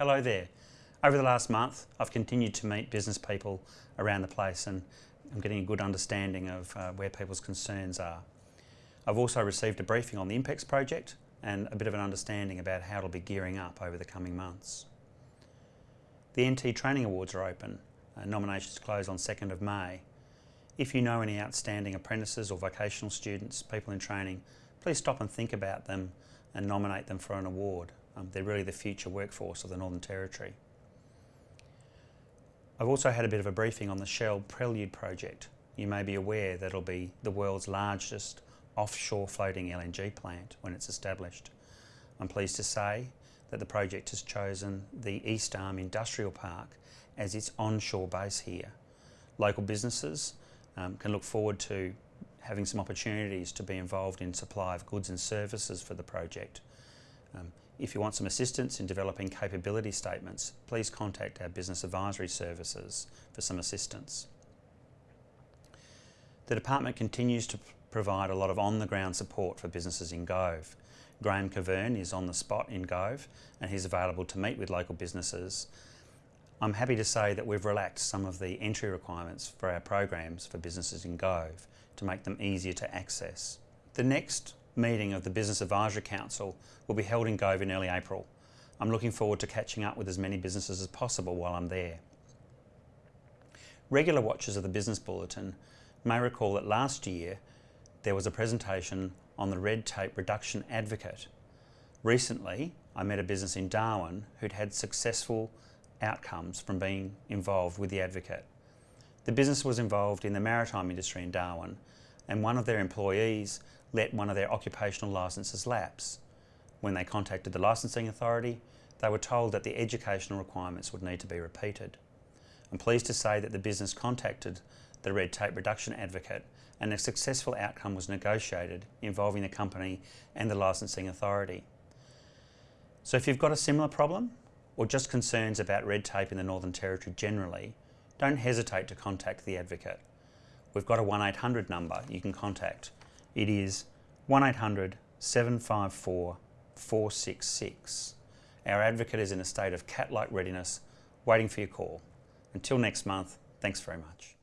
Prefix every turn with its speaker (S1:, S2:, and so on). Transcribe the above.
S1: Hello there. Over the last month, I've continued to meet business people around the place and I'm getting a good understanding of uh, where people's concerns are. I've also received a briefing on the INPEX project and a bit of an understanding about how it'll be gearing up over the coming months. The NT Training Awards are open. Uh, nominations close on 2nd of May. If you know any outstanding apprentices or vocational students, people in training, please stop and think about them and nominate them for an award. Um, they're really the future workforce of the Northern Territory. I've also had a bit of a briefing on the Shell Prelude project. You may be aware that it'll be the world's largest offshore floating LNG plant when it's established. I'm pleased to say that the project has chosen the East Arm Industrial Park as its onshore base here. Local businesses um, can look forward to having some opportunities to be involved in supply of goods and services for the project. Um, if you want some assistance in developing capability statements, please contact our Business Advisory Services for some assistance. The Department continues to provide a lot of on-the-ground support for businesses in Gove. Graham Cavern is on the spot in Gove and he's available to meet with local businesses. I'm happy to say that we've relaxed some of the entry requirements for our programs for businesses in Gove to make them easier to access. The next meeting of the Business Advisory Council will be held in Gove in early April. I'm looking forward to catching up with as many businesses as possible while I'm there. Regular watchers of the Business Bulletin may recall that last year there was a presentation on the Red Tape Reduction Advocate. Recently, I met a business in Darwin who'd had successful outcomes from being involved with the Advocate. The business was involved in the maritime industry in Darwin and one of their employees let one of their occupational licences lapse. When they contacted the licensing authority, they were told that the educational requirements would need to be repeated. I'm pleased to say that the business contacted the red tape reduction advocate and a successful outcome was negotiated involving the company and the licensing authority. So if you've got a similar problem or just concerns about red tape in the Northern Territory generally, don't hesitate to contact the advocate. We've got a 1800 number you can contact it is 1800 754 466. Our advocate is in a state of cat-like readiness, waiting for your call. Until next month, thanks very much.